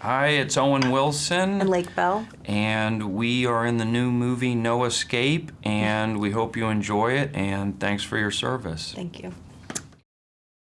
Hi, it's Owen Wilson. And Lake Bell. And we are in the new movie No Escape, and we hope you enjoy it, and thanks for your service. Thank you.